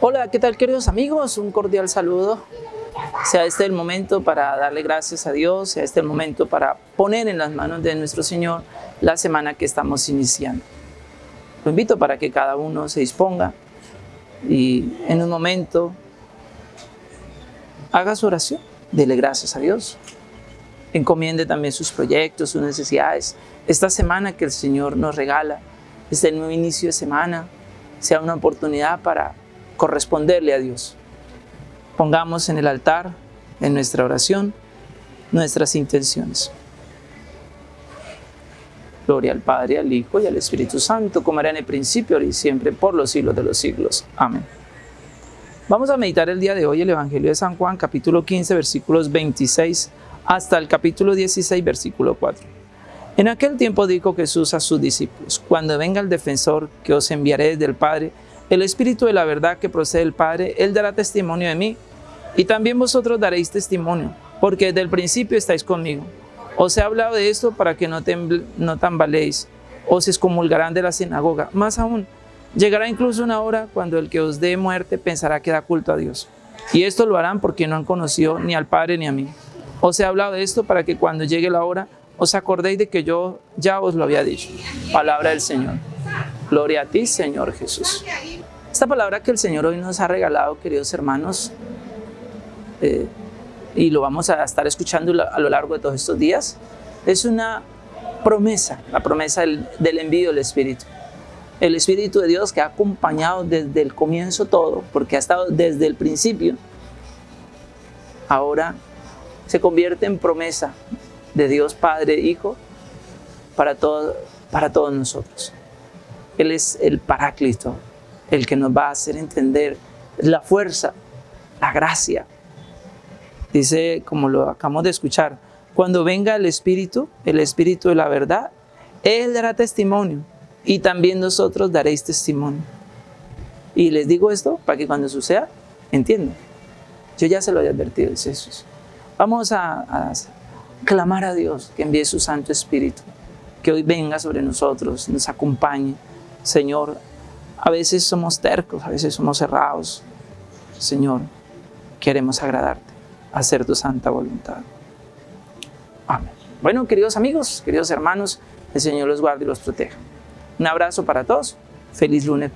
Hola, ¿qué tal queridos amigos? Un cordial saludo. Sea este el momento para darle gracias a Dios, sea este el momento para poner en las manos de nuestro Señor la semana que estamos iniciando. Lo invito para que cada uno se disponga y en un momento haga su oración, dele gracias a Dios. Encomiende también sus proyectos, sus necesidades. Esta semana que el Señor nos regala, este nuevo inicio de semana, sea una oportunidad para corresponderle a Dios. Pongamos en el altar, en nuestra oración, nuestras intenciones. Gloria al Padre, al Hijo y al Espíritu Santo, como era en el principio, ahora y siempre, por los siglos de los siglos. Amén. Vamos a meditar el día de hoy el Evangelio de San Juan, capítulo 15, versículos 26 hasta el capítulo 16, versículo 4. En aquel tiempo dijo Jesús a sus discípulos, cuando venga el defensor que os enviaré desde el Padre, el Espíritu de la verdad que procede del Padre, Él dará testimonio de mí, y también vosotros daréis testimonio, porque desde el principio estáis conmigo. Os he hablado de esto para que no, no tambaléis, os excomulgarán de la sinagoga. Más aún, llegará incluso una hora cuando el que os dé muerte pensará que da culto a Dios. Y esto lo harán porque no han conocido ni al Padre ni a mí. Os he hablado de esto para que cuando llegue la hora os acordéis de que yo ya os lo había dicho. Palabra del Señor. Gloria a ti, Señor Jesús. Esta palabra que el Señor hoy nos ha regalado, queridos hermanos, eh, y lo vamos a estar escuchando a lo largo de todos estos días, es una promesa, la promesa del, envío del Espíritu. El Espíritu de Dios que ha acompañado desde el comienzo todo, porque ha estado desde el principio, ahora se convierte en promesa de Dios Padre, Hijo, para, para todos nosotros. Él es el Paráclito, el que nos va a hacer entender la fuerza, la gracia, Dice, como lo acabamos de escuchar, cuando venga el Espíritu, el Espíritu de la verdad, Él dará testimonio y también nosotros daréis testimonio. Y les digo esto para que cuando suceda, entiendan. Yo ya se lo he advertido, dice Jesús. Vamos a, a clamar a Dios que envíe su Santo Espíritu, que hoy venga sobre nosotros, nos acompañe. Señor, a veces somos tercos, a veces somos cerrados. Señor, queremos agradarte hacer tu santa voluntad. Amén. Bueno, queridos amigos, queridos hermanos, el Señor los guarde y los proteja. Un abrazo para todos. Feliz lunes